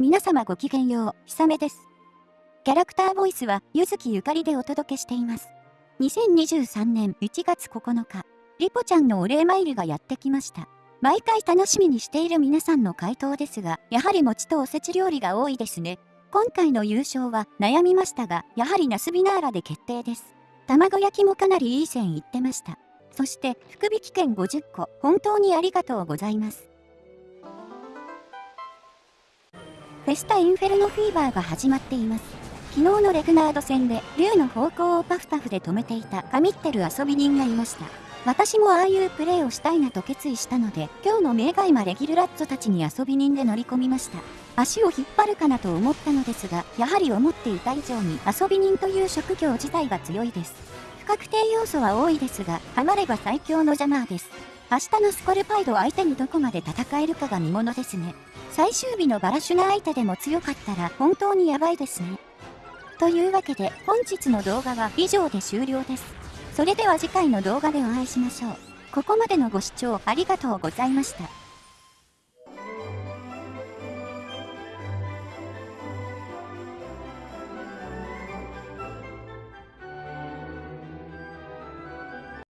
皆様ごきげんよう、ひさめです。キャラクターボイスは、ゆずきゆかりでお届けしています。2023年1月9日、リポちゃんのお礼参りがやってきました。毎回楽しみにしている皆さんの回答ですが、やはり餅とおせち料理が多いですね。今回の優勝は悩みましたが、やはりナスビナーラで決定です。卵焼きもかなりいい線いってました。そして、福引券50個、本当にありがとうございます。フェスタインフェルノフィーバーが始まっています。昨日のレグナード戦で、竜の方向をパフパフで止めていた神ってる遊び人がいました。私もああいうプレーをしたいなと決意したので、今日の名外魔レギルラッツたちに遊び人で乗り込みました。足を引っ張るかなと思ったのですが、やはり思っていた以上に遊び人という職業自体が強いです。不確定要素は多いですが、ハマれば最強のジャマーです。明日のスコルパイド相手にどこまで戦えるかが見ものですね。最終日のバラシュナ相手でも強かったら本当にやばいですね。というわけで本日の動画は以上で終了です。それでは次回の動画でお会いしましょう。ここまでのご視聴ありがとうございました。